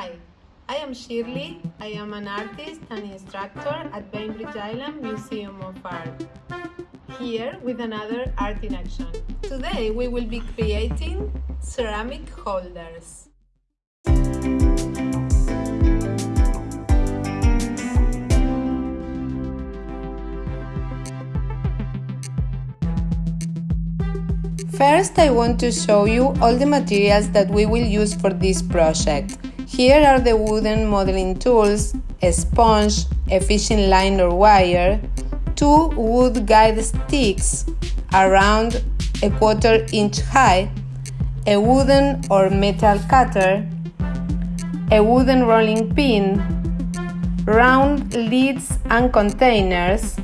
Hi, I am Shirley. I am an artist and instructor at Bainbridge Island Museum of Art. Here with another Art in Action. Today we will be creating ceramic holders. First I want to show you all the materials that we will use for this project. Here are the wooden modeling tools, a sponge, a fishing line or wire, two wood guide sticks around a quarter inch high, a wooden or metal cutter, a wooden rolling pin, round lids and containers,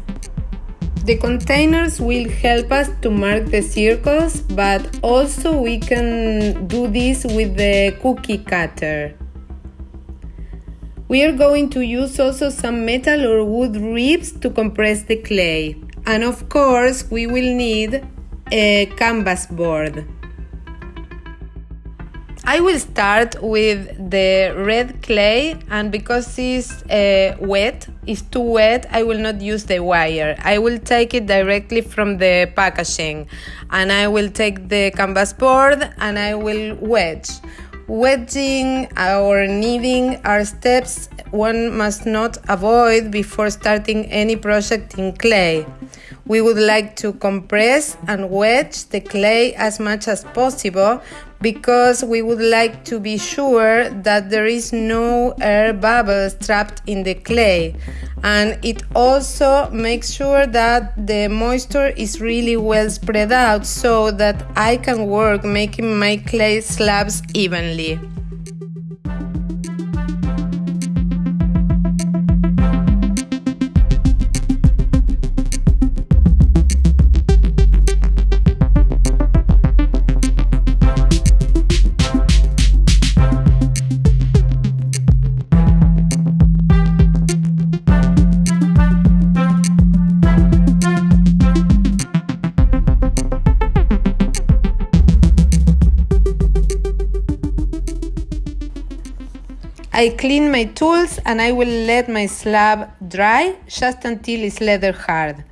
the containers will help us to mark the circles, but also we can do this with the cookie cutter. We are going to use also some metal or wood ribs to compress the clay. And of course, we will need a canvas board. I will start with the red clay and because it's uh, wet, it's too wet, I will not use the wire. I will take it directly from the packaging and I will take the canvas board and I will wedge. Wedging or kneading are steps one must not avoid before starting any project in clay. We would like to compress and wedge the clay as much as possible because we would like to be sure that there is no air bubbles trapped in the clay and it also makes sure that the moisture is really well spread out so that I can work making my clay slabs evenly. I clean my tools and I will let my slab dry just until it's leather hard.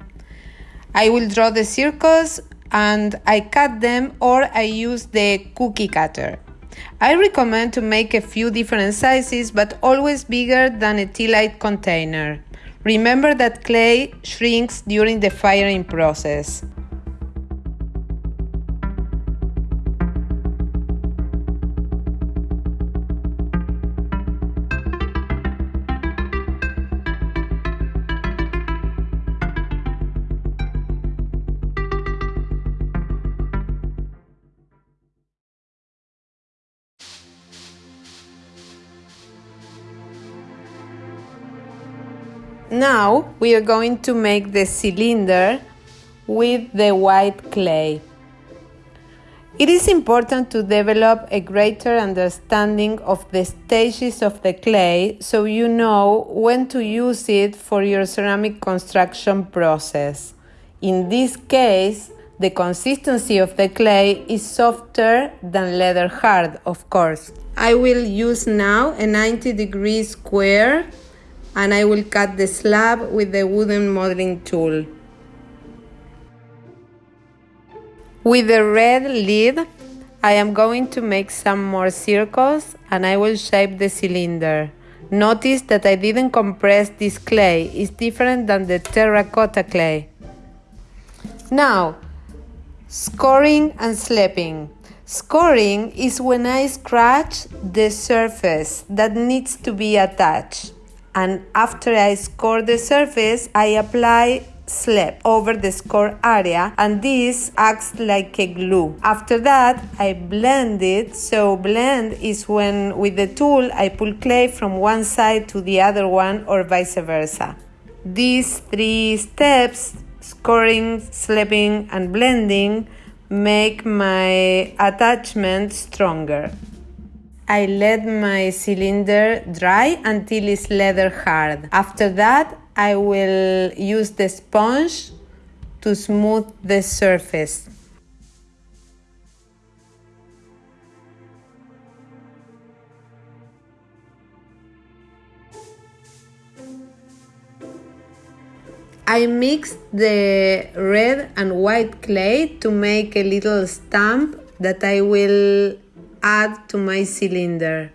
I will draw the circles and I cut them or I use the cookie cutter. I recommend to make a few different sizes but always bigger than a tea light container. Remember that clay shrinks during the firing process. Now we are going to make the cylinder with the white clay. It is important to develop a greater understanding of the stages of the clay so you know when to use it for your ceramic construction process. In this case, the consistency of the clay is softer than leather hard, of course. I will use now a 90 degree square and I will cut the slab with the wooden modeling tool. With the red lid, I am going to make some more circles and I will shape the cylinder. Notice that I didn't compress this clay, it's different than the terracotta clay. Now, scoring and slapping. Scoring is when I scratch the surface that needs to be attached and after I score the surface, I apply slap over the score area and this acts like a glue. After that, I blend it. So blend is when with the tool I pull clay from one side to the other one or vice versa. These three steps, scoring, slapping and blending, make my attachment stronger. I let my cylinder dry until it's leather hard. After that, I will use the sponge to smooth the surface. I mixed the red and white clay to make a little stamp that I will add to my cylinder.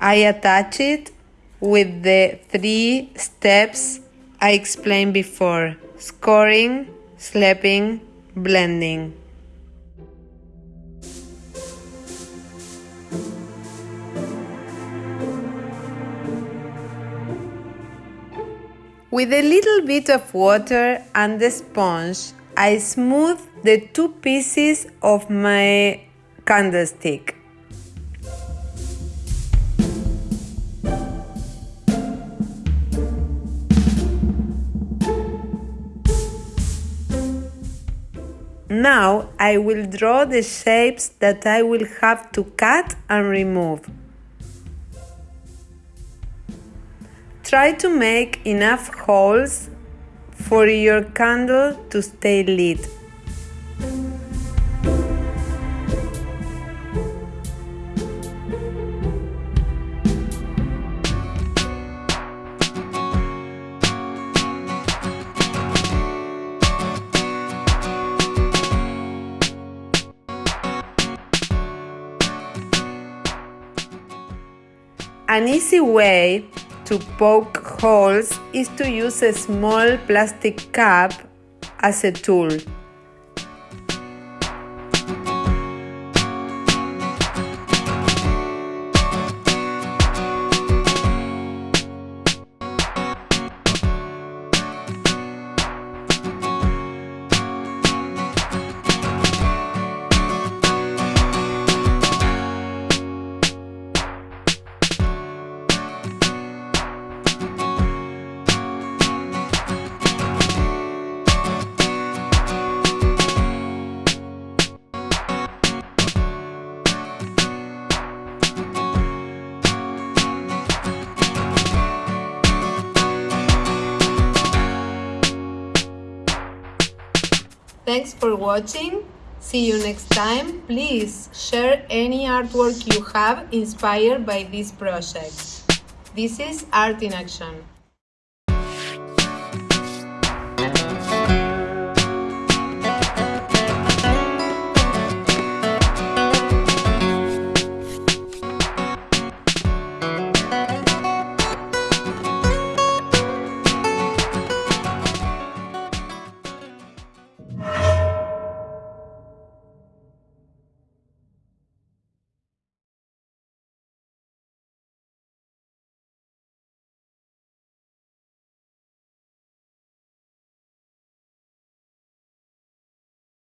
I attach it with the three steps I explained before scoring, slapping, blending. With a little bit of water and the sponge, I smooth the two pieces of my candlestick. Now I will draw the shapes that I will have to cut and remove. Try to make enough holes for your candle to stay lit. An easy way to poke holes is to use a small plastic cup as a tool. Thanks for watching. See you next time. Please share any artwork you have inspired by this project. This is Art in Action.